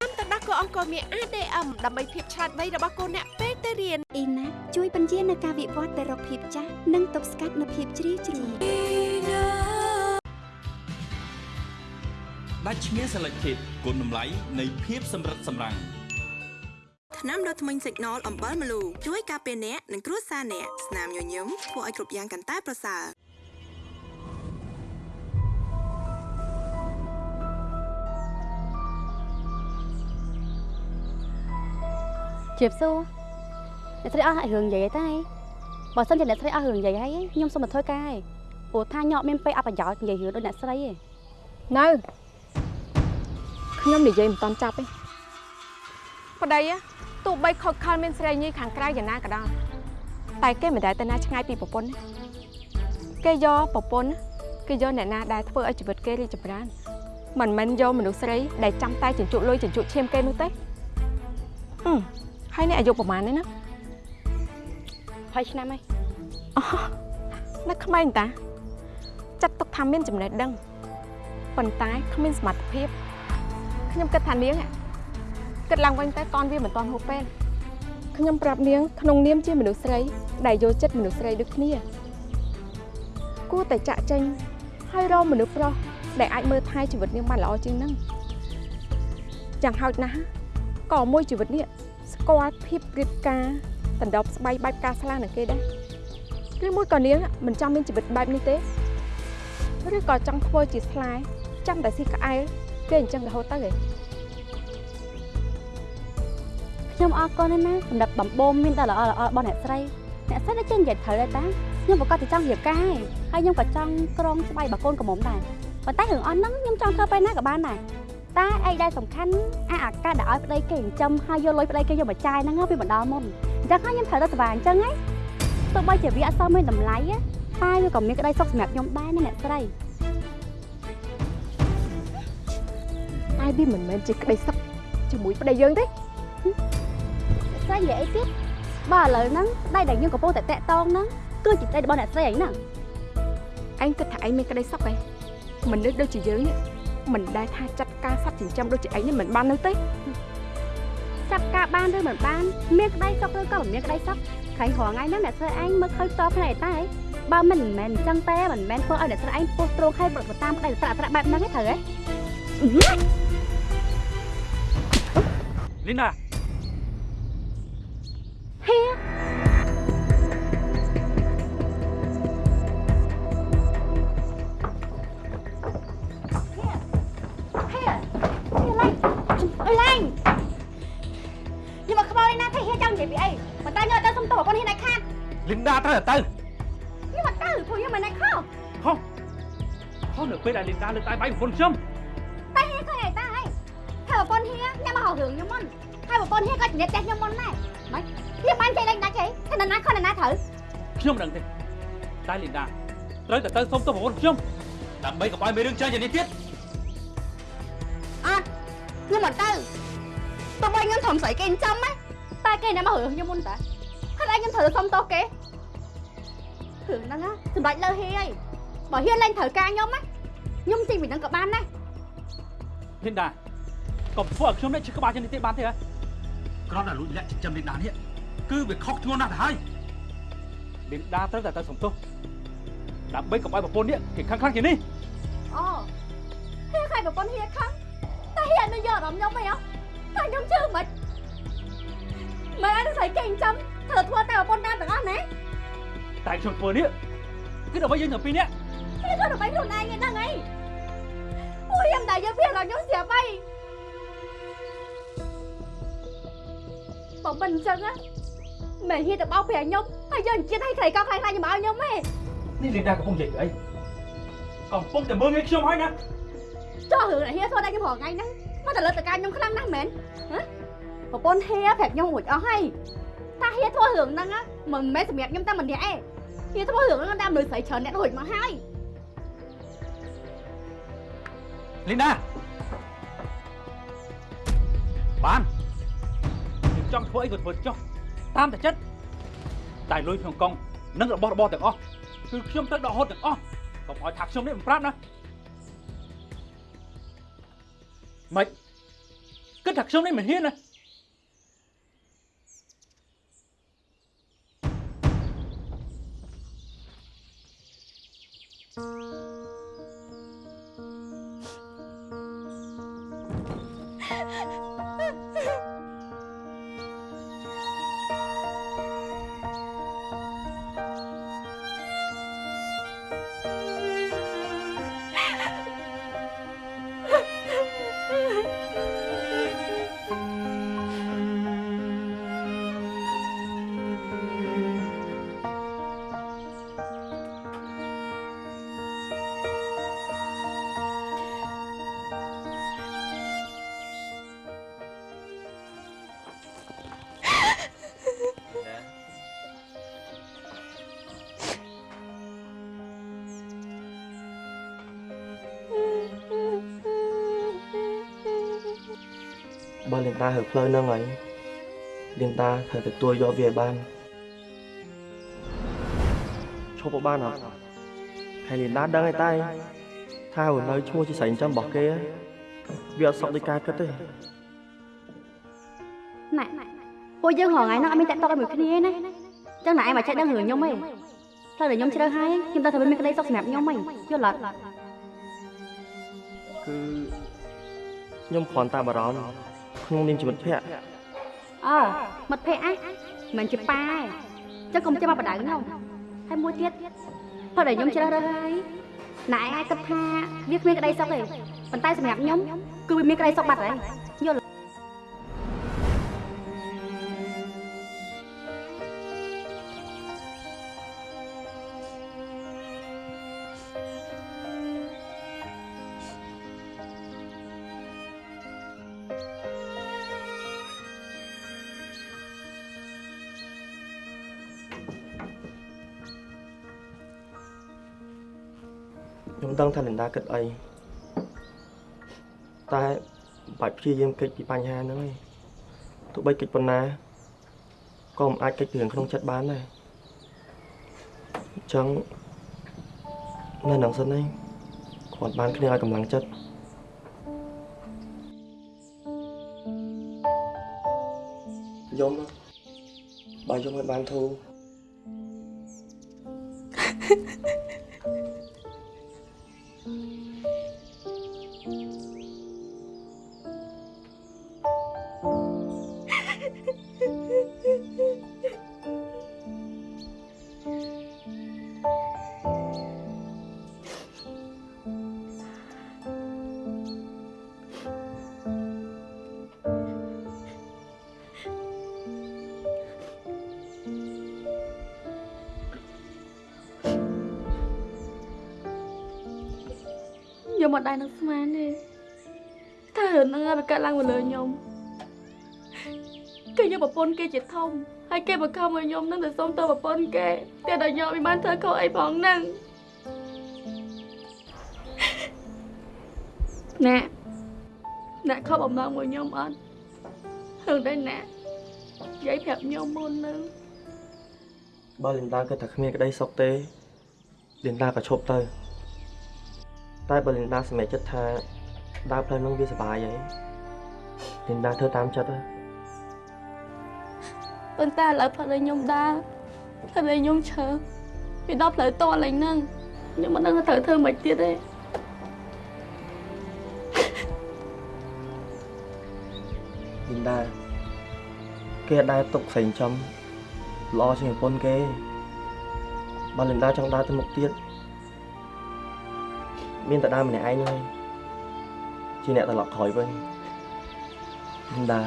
ទឹកដោះគោអង្គរមាន ADM ដើម្បីភាពឆ្លាតវៃរបស់កូនអ្នកពេលទៅរៀនអ៊ីណាជួយបញ្ជានៅការវិវត្តទៅរកភាពចាស់និងទប់ស្កាត់នៅភាពជ្រីវជ្រៅដាច់ឈ្មោះ Selected គុណតម្លៃនៃភាពសម្រិតសម្រាំង ថ្នាំដុសធ្មេញសិកណលអំបិលម្លូជួយការពារអ្នកនិងគ្រួសារអ្នកស្នាមញញឹមធ្វើឲ្យគ្រប់យ៉ាងកាន់តែប្រសើរជៀបសួរអ្នកស្រីអស់រឿងនិយាយអីតែបើសិនជាអ្នកស្រីអស់រឿងនិយាយហើយខ្ញុំសូមមកធ្វើការឯងព្រោះថាញោមមានពេលអបប្រយោជន៍និយាយរឿងដូចអ្នកស្រីឯងនៅខ្ញុំនិយាយមិនតាន់ចាប់ទេប្តីណា ទោះបីខកខលមានស្រីញីខាងក្រៅយ៉ាងណាក៏ដោយតែគេមិនដែលទៅណាឆ្ងាយពីប្រពន្ធណាគេយកប្រពន្ធណាគេយកអ្នកណាដែលធ្វើឲ្យជីវិតគេរីកចម្រើនមិនមែនយកមនុស្សស្រីដែលចាំតែជញ្ជក់លុយជញ្ជក់ឈាមគេនោះទេអឺហើយនេះអាយុប្រហែលនេះណា20ឆ្នាំហើយនៅក្មេងតាចាត់ទុកថាមានចំណេះដឹងប៉ុន្តែគ្មានសមត្ថភាពខ្ញុំគិតថានាងอะ គិតឡើងវិញទៅកនវាមិនតាន់ហួសពេលខ្ញុំប្រាប់នាងក្នុងនាមជាមនុស្សស្រីដែលយកចិត្តមនុស្សស្រីដូចគ្នាគួរតែចាក់ចេញហើយរកមនុស្សប្រុសដែលអាចមើលថែជីវិតនាងបានល្អជាងហ្នឹងយ៉ាងហោចណាស់ក៏មួយជីវិតនេះស្គាល់ភាពរៀបការដណ្ដប់ស្បៃបែបការស្លានឹងគេដែរឬមួយក៏នាងមិនចង់មានជីវិតបែបនេះទេឬក៏ចង់ធ្វើជាស្លាយចាំតែស៊ីក្អែលគេអញ្ចឹងរហូតទៅឯង ខ្ញុំអរគុណណាស់សម្រាប់បំបូមមានតែល្អល្អរបស់អ្នកស្រីអ្នកស្រីដែលចេញនិយាយត្រូវដែរតាខ្ញុំប្រកាសតែចង់រៀបការឯងហើយខ្ញុំក៏ចង់ក្រងស្បៃរបស់កូនកំមុំដែរប៉ុន្តែរឿងអស់ហ្នឹងខ្ញុំចង់ធ្វើពេលណាក៏បានដែរតែអីដែលសំខាន់អាអាកាសដែលឲ្យប្តីគេចិញ្ចឹមហើយយកលុយប្តីគេយកមកចាយហ្នឹងវាមិនដល់មុនអញ្ចឹងហើយខ្ញុំត្រូវទៅស្វាអញ្ចឹងហ៎ទោះបីជាវាអត់សមមានតម្លៃតែវាក៏មានក្តីសុខសម្រាប់ខ្ញុំដែរណាអ្នកស្រីតែវាមិនមែនជាក្តីសុខជាមួយប្តីយើងទេអ្នក ស្រីនិយាយអីទៀតបើឥឡូវហ្នឹងប្តីដែលខ្ញុំកំពុងតែតាក់តងហ្នឹងគឺជាប្តីរបស់អ្នកស្រីអីហ្នឹងឯងគិតថាឯងមានក្តីសុខឯងមនុស្សដូចជាយើងនេះមិនដែលថាចាត់ការសត្វចិញ្ចឹមដូចជាឯងនេះមិនបាននោះទេចាប់ការបានឬមិនបានមានក្តីសុខឬក៏មិនមានក្តីសុខខាញ់រងថ្ងៃហ្នឹងអ្នកស្រីឯងមើលឃើញតបផ្នែកតែបើមិនមែនអញ្ចឹងទេមិនមែនធ្វើឲ្យអ្នកស្រីឯងពោះត្រង់ឲ្យប្រត់តាមក្តីត្រាក់ត្រាក់បែបហ្នឹងទេត្រូវទេលីណា ហេហេហេឡើងអើយឡើងញ៉ាំមកក្បោនេះណាថាហេចង់និយាយពីអីប៉ុន្តែញ៉ាំទៅសុំតបប្រពន្ធហ៊ានឯខាតលីនដាត្រូវតែទៅញ៉ាំមកទៅព្រោះញ៉ាំមិនឯខុសហោះហោះ នៅពេលដែលលីនដាលើកដៃបាយប្រពន្ធខ្ញុំតែហេឃើញឯតាអីថាប្រពន្ធហ៊ានញ៉ាំមកហៅរឿងខ្ញុំមុនហើយប្រពន្ធហ៊ានក៏ជំរាបផ្ទះខ្ញុំមុនដែរមិនហេបានចេះលេងដាច់អីថានរណាខុសនរណាត្រូវខ្ញុំមិនដឹងទេតែលីនដាត្រូវតែទៅសុំទោសប្រពន្ធខ្ញុំដើម្បីកុំឲ្យមានរឿងចាញ់យ៉ាងនេះទៀតអត់ខ្ញុំមិនទៅទោះបីខ្ញុំធំស្រីគេចិញ្ចឹមណាតែគេអ្នកមករឿងខ្ញុំមុនតាហើយឯងខ្ញុំត្រូវសុំទោសគេរឿងហ្នឹងណាសម្ដេចលើហ៊ីហើយបើហ៊ានលេងត្រូវការខ្ញុំណាខ្ញុំទីពីហ្នឹងក៏បានដែរលីនដាកុំធ្វើឲ្យខ្ញុំនេះឈឺក្បាលជាងនេះទេបានទេហ៎ គ្រាន់តែលួចលាក់ចិញ្ចឹមលីនដានេះគឺវាខុសធ្ងន់ណាស់ទៅហើយលីនដាត្រូវតែទៅសុំទោសដើម្បីកុំឲ្យប្រពន្ធនេះគេខឹងខ្លាំងជាងនេះអូហ៊ានខ្លាចប្រពន្ធហ៊ានខឹងតែហ៊ាននៅយកអារម្មណ៍ខ្ញុំហីអតែខ្ញុំជឿមិនមិនឲ្យស្រីគេចិញ្ចឹមធ្វើធ្វើតែប្រពន្ធតាមទាំងអស់ណាតែខ្ញុំធ្វើនេះគឺដើម្បីយើងទាំងពីរនាក់គេធ្វើដើម្បីខ្លួនឯងហ្នឹងអីអូយខ្ញុំតែយកវាដល់ខ្ញុំស្រាប់ហើយ បើមិនអញ្ចឹងណាមិនហ៊ានទៅបោកប្រាខ្ញុំហើយយកអញ្ជាតិឲ្យខ្រីកោខ្លាំងខ្លាញ់មកឲ្យខ្ញុំទេនេះលីនដាកំពុងនិយាយពីអីកំពុងតែមើលងាយខ្ញុំហើយណាចោះរឿងហ៊ាធ្វើតែខ្ញុំរងថ្ងៃហ្នឹងមកតែលើកតកាខ្ញុំខ្លាំងណាស់មែនហ៎ប្រពន្ធហ៊ាប្រាប់ខ្ញុំរួចអស់ហើយតាហ៊ាធ្វើរឿងហ្នឹងណាមិនមែនសម្រាប់ខ្ញុំតែម្នាក់ឯងហ៊ាធ្វើរឿងហ្នឹងតាមមនុស្សស្រីច្រើនអ្នករួចមកហើយលីនដាបានខ្ញុំ ចង់ធ្វើអីក៏ធ្វើចុះតាមតែចិត្តតែលុយក្នុងកង់និងរបស់របរទាំងអស់គឺខ្ញុំត្រូវដកហូតទាំងអស់កុំឲ្យថាខ្ញុំនេះមិនប្រាប់ណាម៉េចគិតថាខ្ញុំនេះមិនហ៊ានណា តាហើផ្លូវហ្នឹងហើយលៀនតាត្រូវទទួលយកវាឲ្យបានឈប់ក៏បានអត់ហើយលៀនតាដឹងហើយតែថារនៅឈ្មោះជាស្រីចិញ្ចឹមរបស់គេវាអត់សុខដូចការគិតទេណែពួកយើងរងថ្ងៃហ្នឹងអត់មានតាក់តក់ឲ្យមួយគ្នាទេណាចឹងណែឯងមកចេះដឹងរឿងខ្ញុំទេផ្លូវដែលខ្ញុំជ្រើសហើយខ្ញុំដឹងថាវាមានក្តីសុខសម្រាប់ខ្ញុំហីយល់អត់គឺខ្ញុំគ្រាន់តែបារម្ភ ក្នុងនាមជាមិត្តភក្តិអើមិត្តភក្តិអះមិនជាប៉ាទេចឹងកុំចាំមកបដៅខ្ញុំហើយមួយទៀតផ្លូវដែលខ្ញុំជ្រើសរើសហើយណែឯងអាចគិតថាវាគ្មានក្តីសុខទេប៉ុន្តែសម្រាប់ខ្ញុំគឺវាមានក្តីសុខបាត់ហើយ ដឹងថាលិនដាគិតអីតែបាច់ព្យាយាមគេចពីបញ្ហាហ្នឹងឯងទោះបីគេចប៉ុណ្ណាក៏មិនអាចគេចពីរឿងក្នុងចិត្តបានដែរអញ្ចឹងនៅនឹងសិនឯងគាត់បានគ្នាឲ្យកម្លាំងចិត្តយំបាយយំឲ្យបានធូរ ខ្ញុំអត់ដែរនឹងស្មានទេថារឿងហ្នឹងវាកើតឡើងមកលើខ្ញុំគេយកប្រពន្ធគេជាធំហើយគេបង្ខំឲ្យខ្ញុំនឹងទៅសុំទៅប្រពន្ធគេតែដល់ខ្ញុំមិនបានធ្វើខុសអីផងហ្នឹងណែអ្នកខំអំណងមួយខ្ញុំអត់រឿងដែរណែនិយាយប្រាប់ខ្ញុំមុនហ្នឹងបើលីនដាគិតថាគ្មានក្តីសុខទេលីនដាក៏ឈប់ទៅ តែបើលីនដាសម្រេចចិត្តថាដើរផ្លូវនោះវាសុបាយហើយលីនដាធ្វើតាមចិត្តទៅប៉ុន្តែឥឡូវផ្លូវដែលខ្ញុំដើរផ្លូវដែលខ្ញុំឈើវាដល់ផ្លូវតឡើងហ្នឹងខ្ញុំមិនដឹងថាត្រូវធ្វើម៉េចទៀតទេលីនដាគេអត់ដែរទុកស្រីចំល្អជាងប្រពន្ធគេបើលីនដាចង់ដើរទៅមុខទៀត មានតែដើរម្នាក់ឯងហើយជាអ្នកត្រឡប់ក្រោយវិញលីនដា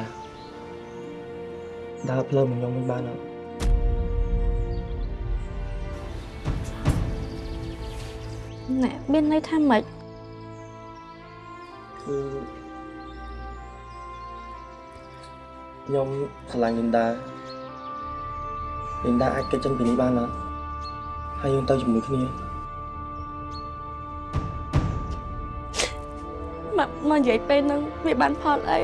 ដើរផ្លូវមកខ្ញុំវិញបានអត់ណែមានន័យថាម៉េចគឺខ្ញុំស្រឡាញ់លីនដាលីនដាអាចគេចចេញពីនេះបានអត់ហើយយើងទៅជាមួយគ្នា មកមកនិយាយពេលហ្នឹងវាបានផលអី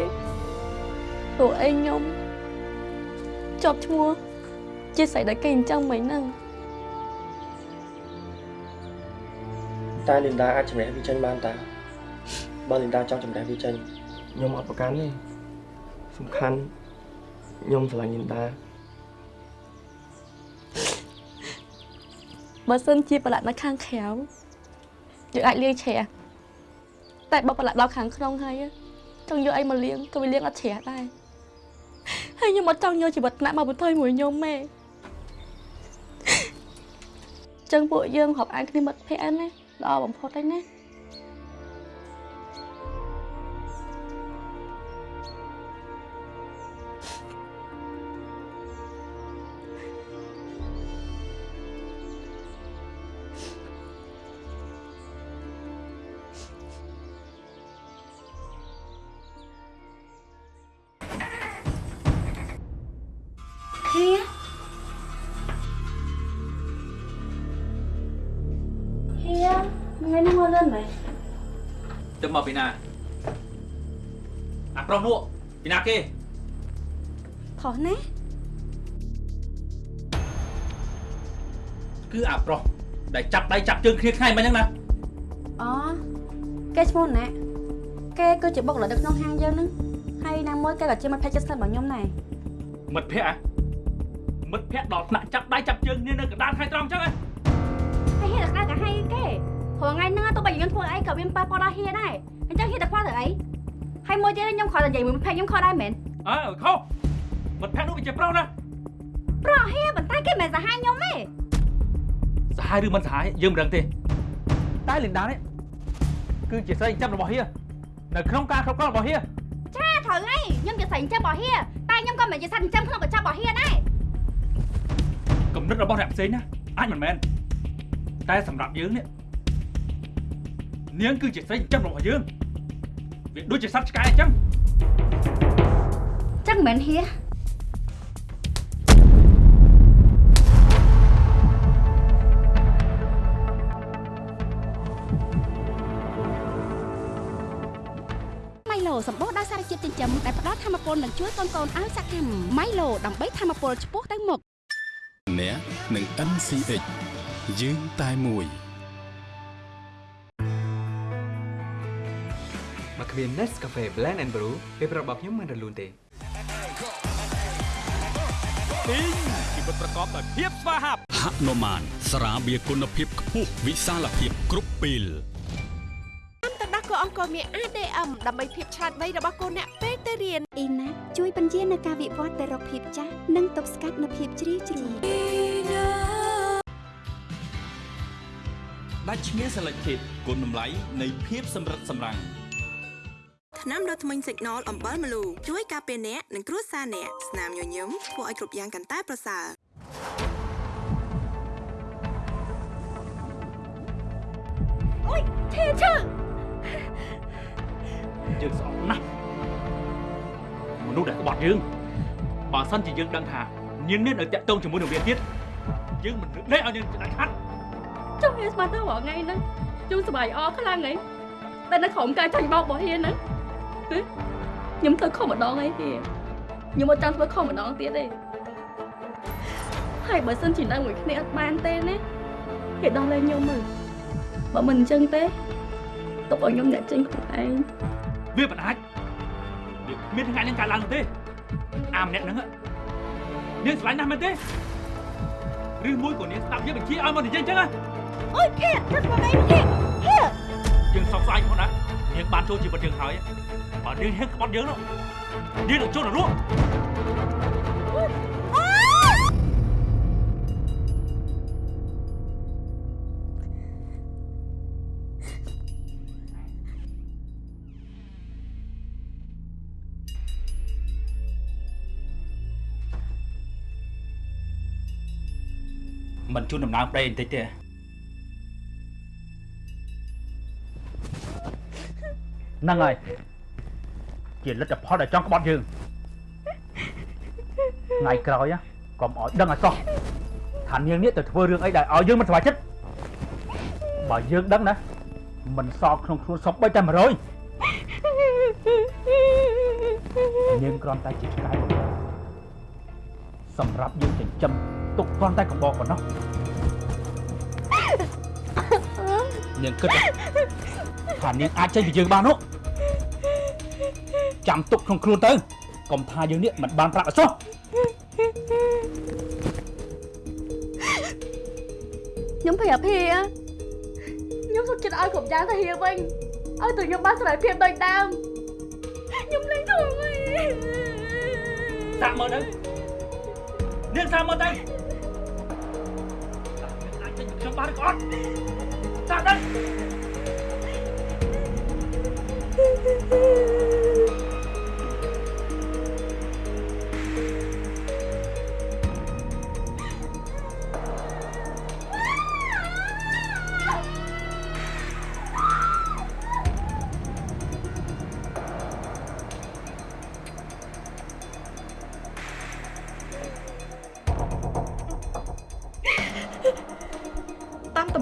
ព្រោះអីខ្ញុំជាប់ឈ្មោះជាស្រីដែលគេអញ្ចឹងមិញហ្នឹងតែលីនដាអាចជំនះវាចេញបានតាបើលីនដាចង់ជំនះវាចេញខ្ញុំអត់ប្រកាន់ទេសំខាន់ខ្ញុំស្រឡាញ់លីនដាបើសិនជាប្រឡាក់នៅខាងក្រៅយើងអាចលាយជ្រះ តែបើប្រឡាក់ដល់ខាងក្នុងហើយចង់យកអីមកលាងក៏វាលាងអត់ជ្រះដែរហើយខ្ញុំអត់ចង់យកជីវិតថ្នាក់មកបន្ថយមួយខ្ញុំទេចឹងពួកយើងរាប់អានគ្នាមិត្តភក្តិណាល្អបំផុតហើយណា គេខុសណាគឺអាប្រុសដែលចាប់ដៃចាប់ជើងគ្នាថ្ងៃមិញហ្នឹងណាអូគេឈ្មោះណាគេគឺជាបុគ្គលិកនៅក្នុងហាងយើងហ្នឹងហើយណាមួយគេក៏ជាមិត្តភក្តិជិតស្និទ្ធរបស់ខ្ញុំដែរមិត្តភ័ក្តិហ៎មិត្តភ័ក្តិដល់ថ្នាក់ចាប់ដៃចាប់ជើងគ្នានៅកណ្ដាលថ្ងៃត្រង់អញ្ចឹងហ៎ហើយហ៊ានតែក្តៅក៏ហើយគេព្រោះថ្ងៃហ្នឹងទោះបីខ្ញុំធ្វើអីក៏មានប៉ះពាល់ដល់ហ៊ានដែរអញ្ចឹងហ៊ានតែខ្វល់ទៅអី ហើយមួយទៀតខ្ញុំគ្រាន់តែនិយាយមួយមិត្តភក្តិខ្ញុំខុសដែរមែនអើខុសមិត្តភ័ក្តិនោះវាជាប្រុសណាប្រហែលប៉ុន្តែគេមិនសាហាយខ្ញុំទេសាហាយឬមិនសាហាយយើងមិនដឹងទេតែលីនដានេះគឺជាស្រីចិញ្ចឹមរបស់ហៀនៅក្នុងការគ្រប់គ្រងរបស់ហៀចាត្រូវហើយខ្ញុំជាស្រីចិញ្ចឹមរបស់ហ៊ាតែខ្ញុំក៏មិនជាសត្វចិញ្ចឹមក្នុងកញ្ចប់របស់ហ៊ាដែរគំនិតរបស់អ្នកផ្សេងណាអាចមិនមែនតែសម្រាប់យើងនេះនាងគឺជាស្រីចិញ្ចឹមរបស់យើង វាដូចជាសត្វឆ្កែអញ្ចឹងចឹងមិនមែនហ៊ាម៉ៃឡូសម្បូរដោយសារជាតិចិញ្ចឹមដែលផ្ដល់ធម៌ពលនិងជួយកូនកូនឲ្យសកម្មម៉ៃឡូដើម្បីធម៌ពលឆ្ពោះទៅមុខអ្នកនឹង NCH យើងតែមួយ មកគ្មាន Nescafe Blend and Brew ពេលប្រាប់របស់ខ្ញុំមិនរលូនទេពីងជីវិតប្រកបដោយភាពស្វាហាប់ហនុមានស្រាបៀរគុណភាពខ្ពស់វិសាលភាពគ្រប់ពេលតាមទឹកដោះគោអង្គរមាន ADM ដើម្បីភាពឆ្លាតវៃរបស់កូនអ្នកពេលទៅរៀនអ៊ីណាជួយបញ្ជានៅការវិវត្តទៅរកភាពចាស់និងទប់ស្កាត់នៅភាពជ្រីវជ្រួញដាច់ឈ្មោះ Selected គុណតម្លៃនៃភាពសម្រិតសម្រាំង ថ្នាំដុសធ្មេញ Signal អំបិលម្លូជួយការពារអ្នកនិងគ្រួសារអ្នកស្នាមញញឹមធ្វើឲ្យគ្រប់យ៉ាងកាន់តែប្រសើរអូយឈឺឈឺយើងស្អប់ណាស់មនុស្សដែលក្បត់យើងបើសិនជាយើងដឹងថានាងនេះនៅតាក់ទងជាមួយនឹងវាទៀតយើងមិននឹកនេះឲ្យនាងដាច់ខាត់ចុះវាស្មានទៅរាល់ថ្ងៃហ្នឹងជូនសបាយអខ្លាំងហីតែនៅក្រុមការចាញ់បោករបស់ហ៊ានហ្នឹងហ៎ ខ្ញុំធ្វើខុសម្ដងអីទេខ្ញុំអត់ចាំធ្វើខុសម្ដងទៀតទេហើយបើសិនជានៅមួយគ្នាអត់បានទេណាគេដោះលែងខ្ញុំមើលបើមិនអញ្ចឹងទេទុកឲ្យខ្ញុំអ្នកចេញខ្លួនឯងវាមិនអាចវាគ្មានថ្ងៃនឹងកើតឡើងទេអាម្នាក់ហ្នឹងនាងស្រឡាញ់ណាស់មែនទេឬមួយក៏នាងស្ដាប់យើងបញ្ជាឲ្យមកនិយាយអញ្ចឹងណាអូយភេទទឹកមកឯងភេទភេទយើងសោកស្ដាយផងណានាងបានចូលជីវិតយើងហើយ បើនាងហ៊ានក្បត់យើងនោះនាងនឹងចូលនរកមិន ជូនដំណើរប្តីបន្តិចទេហ្នឹងហើយជាលទ្ធផលដែលចង់ក្បត់យើងថ្ងៃក្រោយណាកុំឲ្យដឹងឲ្យសោះថានាងនេះទៅធ្វើរឿងអីដែលឲ្យយើងមិនសប្បាយចិត្តបើយើងដឹងណាមិនសល់ក្នុងខ្លួនសពបីតែ100នាងគ្រាន់តែជាឆ្កែបំរើសម្រាប់យើងចិញ្ចឹមទុកគ្រាន់តែកំបោកប៉ុណ្ណោះនាងគិតថានាងអាចចេញពីយើងបាននោះ ចាំទុកក្នុងខ្លួនទៅកុំថាយើងនេះមិនបានប្រាប់អសោះខ្ញុំភ័យអាភាខ្ញុំសុខចិត្តឲ្យគ្រប់យ៉ាងទៅហៀវិញឲ្យទៅខ្ញុំបានសេរីភាពដូចដើមខ្ញុំលែងធ្វើអីសាក់មើលទៅនាងសាក់មើលទៅអាចចេញពីខ្ញុំបានឬក៏អត់សាក់ទៅ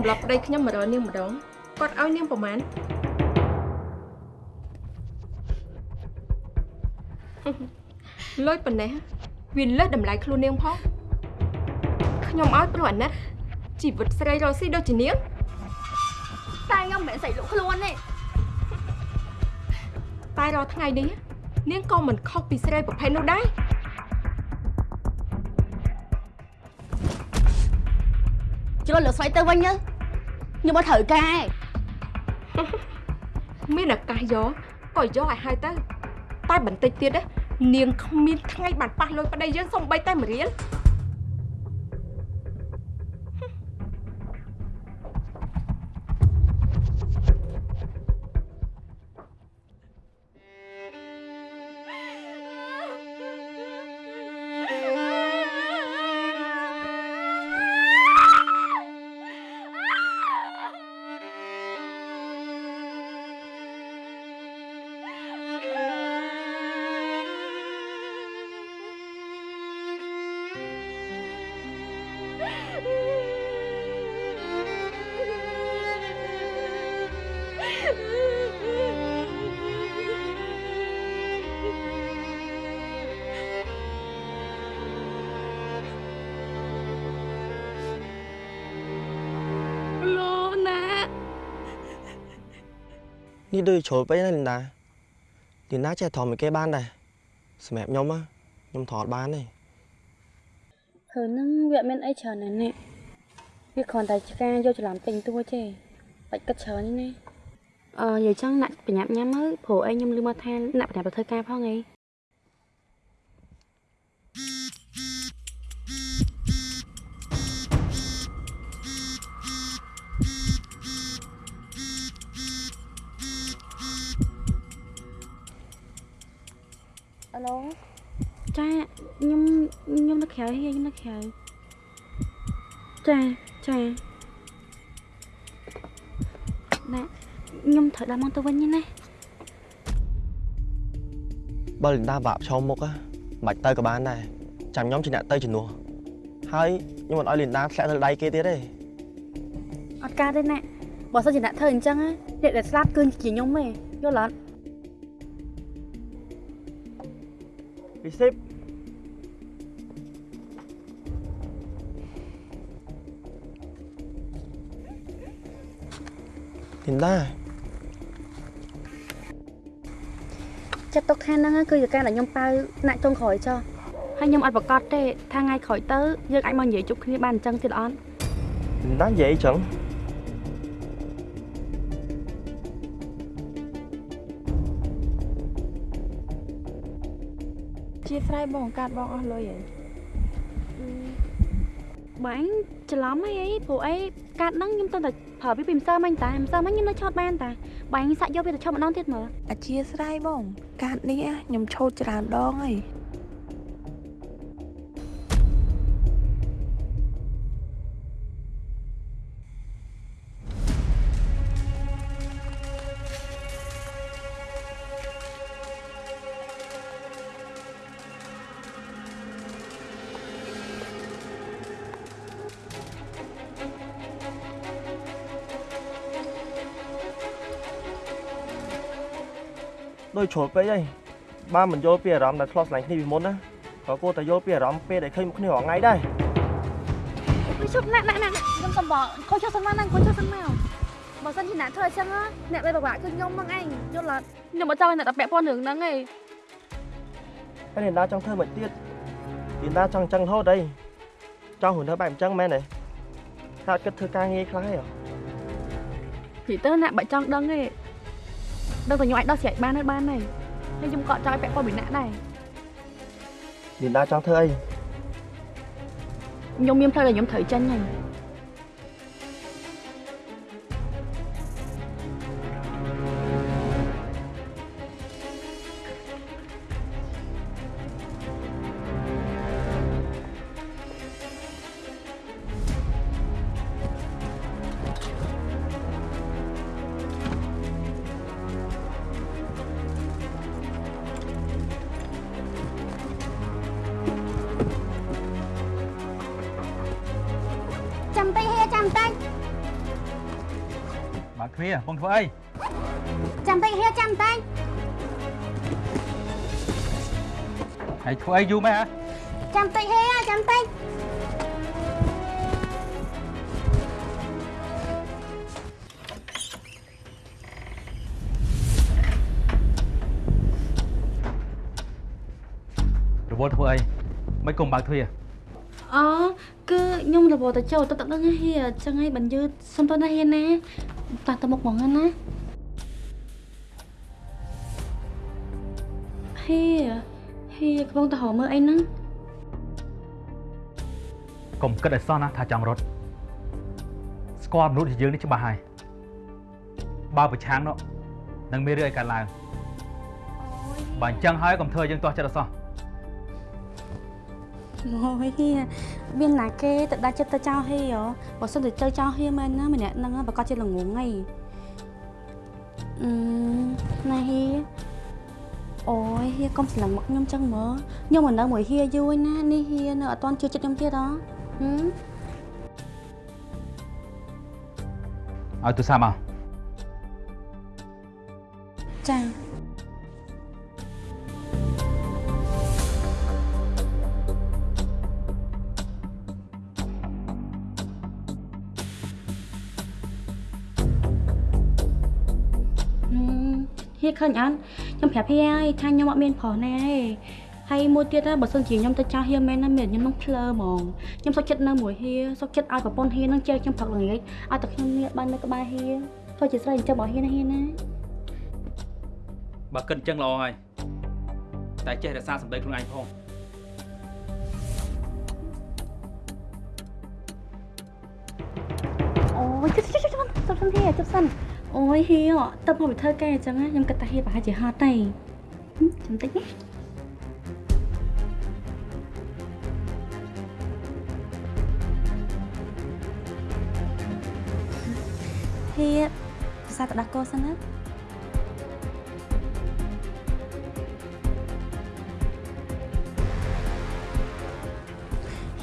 តាមទម្លាប់ប្តីខ្ញុំមករកនាងម្ដងគាត់ឲ្យនាងប្រមាណលុយប៉ុណ្ណេះវាលើសតម្លៃខ្លួននាងផងខ្ញុំឲ្យព្រោះអាណិតជីវិតស្រីរស់ស៊ីដូចជានាងតែខ្ញុំមិនមែនស្រីលក់ខ្លួនទេតែរាល់ថ្ងៃនេះនាងក៏មិនខុសពីស្រីប្រភេទនោះដែរជ្រុលលើស្រីទៅវិញទៅ ខ្ញុំអត់ត្រូវការមានឱកាសយកក៏យកឲ្យហើយទៅតែបន្តិចទៀតណានាងគ្មានថ្ងៃបានប៉ះលុយប្តីយើងសំបីតែមួយរៀល នេះដូចជ្រុលពេកណាលីនដាលីនដាចេះថមឲ្យគេបានដែរសម្រាប់ខ្ញុំណាខ្ញុំថតបានទេធ្វើនឹងវាអត់មានអីច្រើនណាស់នេះវាគ្រាន់តែជាការយកច្រឡំពេញតួទេបាច់គិតច្រើននេះណាអឺនិយាយចឹងអ្នកបញ្ញាប់ញ៉ាំទៅព្រោះអីខ្ញុំលឺមកថាអ្នកបញ្ញាប់ទៅធ្វើការផងអី អាឡូចាខ្ញុំខ្ញុំនៅក្រៅហៀខ្ញុំនៅក្រៅចាចាណាខ្ញុំត្រូវដល់មកទៅវិញណាបើលីនដាបាក់ប្រឈមមុខណាមិនបាច់ទៅក៏បានដែរចាំខ្ញុំជាអ្នកទៅជំនួសហើយខ្ញុំមិនឲ្យលីនដាធ្លាក់ទៅដៃគេទៀតទេអត់កើតទេណាបើសិនជាអ្នកធ្វើអញ្ចឹងណាអ្នកដែលស្លាប់គឺជាខ្ញុំទេយល់អត់ ពីសិបលីនដាចិត្តទុកថាហ្នឹងគឺជាការដែលខ្ញុំប៉ៅអ្នកចុងក្រោយចុះហើយខ្ញុំអត់ប្រកាសទេថាថ្ងៃក្រោយទៅយើងអាចមកនិយាយជប់គ្នាបានអញ្ចឹងទៀតអត់លីនដានិយាយអីចឹង ជាស្រ័យបងកាត់បងអស់លុយហើយបើអញច្រឡំអីអីព្រោះអីកាត់ហ្នឹងខ្ញុំទៅតែប្រើពីពីម្សិលមិញតាម្សិលមិញខ្ញុំនៅឆោតបានតាបើអញសាក់យកវាទៅឆោតម្ដងទៀតមើលអធិស្ឋានបង កាត់នេះខ្ញុំឆោតច្រើនដងហើយ ដូចជ្រុលពេកហើយបើមិនយល់ពីអារម្មណ៍ដែលធ្លាប់ស្រឡាញ់គ្នាពីមុនណាក៏គួរតែយល់ពីអារម្មណ៍ពេលដែលឃើញមុខគ្នារាល់ថ្ងៃដែរខ្ញុំជប់ណាក់ណាក់ណាក់ខ្ញុំសំបងខូចចុះសិនមកណាខូចចុះសិនមកបើសិនជាអ្នកធ្វើអញ្ចឹងណាអ្នកដែលពិបាកគឺខ្ញុំហ្នឹងឯងយល់អត់ខ្ញុំអត់ចង់ឲ្យអ្នកតែពាក់ព័ន្ធរឿងហ្នឹងឯងហើយលីនដាចង់ធ្វើមិនទៀតលីនដាចង់អញ្ចឹងរហូតអីចង់ខ្លួនធ្វើបែបអញ្ចឹងមែនទេថាអត់គិតធ្វើការងារខ្លះទេហ៎ពីទៅអ្នកបាច់ចង់ដឹងទេ ដឹងតែខ្ញុំអាចដោះស្រាយបានហើយបានហើយហើយខ្ញុំក៏អត់ចង់ឲ្យពាក់ព័ន្ធពីអ្នកដែរលីនដាចង់ធ្វើអីខ្ញុំមានផ្លូវដែលខ្ញុំត្រូវចេញហើយ នាបងធ្វើអីចាំតិចហេចាំតិចហើយធ្វើអីយូរមែនហ៎ចាំតិចហេចាំតិចរវល់ធ្វើអីមិនគុំបើកទ្វារអូគឺខ្ញុំរវល់ទៅចូលទៅទឹកដឹងហៀអញ្ចឹងហើយបានយឺតសុំទៅណាហៀណា តាទៅមុខហ្មងណាហៀហៀកំពុងទៅរកមើលអីហ្នឹងកុំគិតឲ្យសោះណាថាចង់រត់ស្គាល់មនុស្សជាយើងនេះច្បាស់ហើយបើប្រឆាំងនោះនឹងមានរឿងឲ្យកើតឡើងបើអញ្ចឹងហើយកុំធ្វើឲ្យយើងទាស់ចិត្តអត់សោះ អូយហៀមានណាគេទៅដាច់ចិត្តទៅចោលហៀហ៎បើសិនទៅទៅចោលហៀមែនណាម្នាក់ហ្នឹងប្រកាសជាល្ងងហីអឺណាហៀអូយហៀកុំស្លឹងមកខ្ញុំចឹង ឃើញអត់ខ្ញុំប្រាប់ហៀហើយថាខ្ញុំអត់មានប្រុសណាទេហើយមួយទៀតណាបើសិនជាខ្ញុំទៅចាស់ហៀមែនណាមានខ្ញុំនឹងភ្លើហ្មងខ្ញុំសុខចិត្តនៅមួយហៀសុខចិត្តឲ្យប្រពន្ធហៀនឹងជែកខ្ញុំផឹកល្ងាចឲ្យតែខ្ញុំនេះបាននៅក្បែរហៀធ្វើជាស្រីអញ្ចឹងរបស់ហៀណាហៀណាបើគិតអញ្ចឹងល្អហើយតែចេះរក្សាសម្ដីខ្លួនឯងផងអូយជិះជិះជិះជិះទៅសិនហៀទៅសិន អូយហៀទៅមកទៅធ្វើការអញ្ចឹងណាខ្ញុំគិតថាហៀប្រហែលជាហត់ទេចាំតិចណាហៀភាសាទៅដាក់កោសិនណា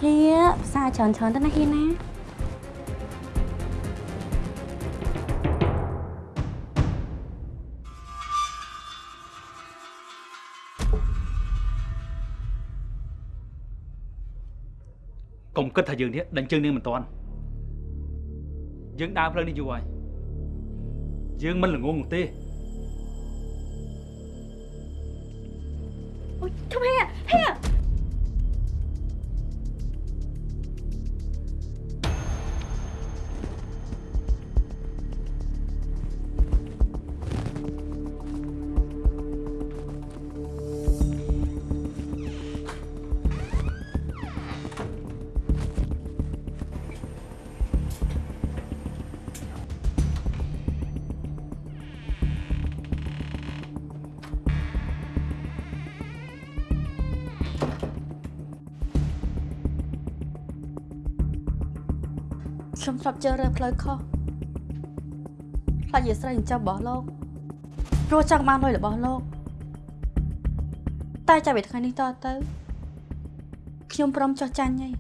ហៀភាសាច្រើនច្រើនទៅណាហៀណា កុំគិតថាយើងនេះដេញជើងនាងមិនតាន់យើងដើរផ្លូវនេះយូរហើយយើងមិនល្ងងទេអូយធំហៀ ហៀខ្ញុំធ្លាប់ជឿរើផ្លូវខុសខ្លាចជាស្រីអញ្ចឹងរបស់លោកព្រោះចង់បានលុយរបស់លោក តែចាប់ពីថ្ងៃនេះតទៅខ្ញុំព្រមចោះចាញ់ហើយ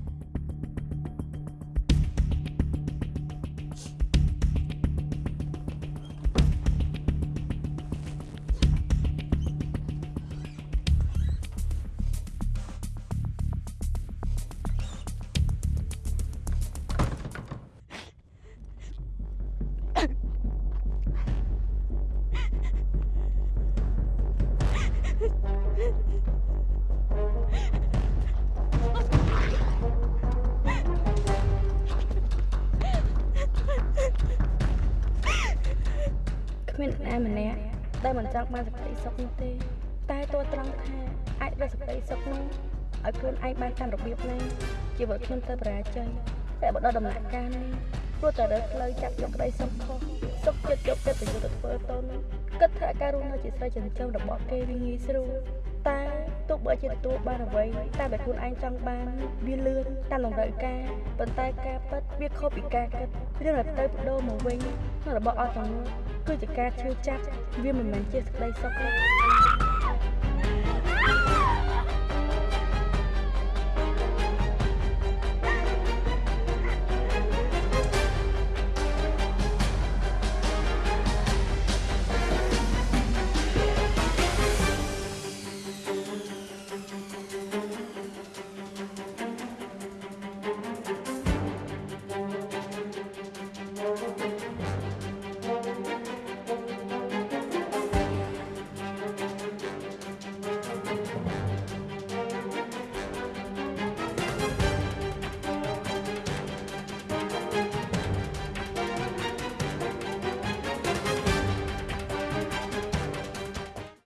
ណាម្នាក់ដែលមិនចង់បានសេចក្តីសុខនោះទេ តែតួត្រង់ថាអាចរកសេចក្តីសុខនោះឲ្យខ្លួនឯងបានតាមរបៀបណាជីវិតខ្ញុំទៅបរាជ័យតែបើដល់ដំណាក់កាលនេះព្រោះតែរើសផ្លូវចាប់យកក្តីសុខខុសសុខចិត្តយកចិត្តប្រយុទ្ធទៅធ្វើតូននោះគិតថាការរស់នៅជាស្រីចិញ្ចឹមរបស់គេវាងាយស្រួល តែទោះបីជាទទួលបានអ្វីតែតែខ្លួនឯងចង់បានវាលឿនតាមតម្រូវការប៉ុន្តែការពិតវាខុសពីការគិតរឿងដែលទៅបដូរមកវិញនៅរបស់អស់ទាំងនោះគឺជាការឈឺចាប់វាមិនមែនជាសេចក្តីសុខទេ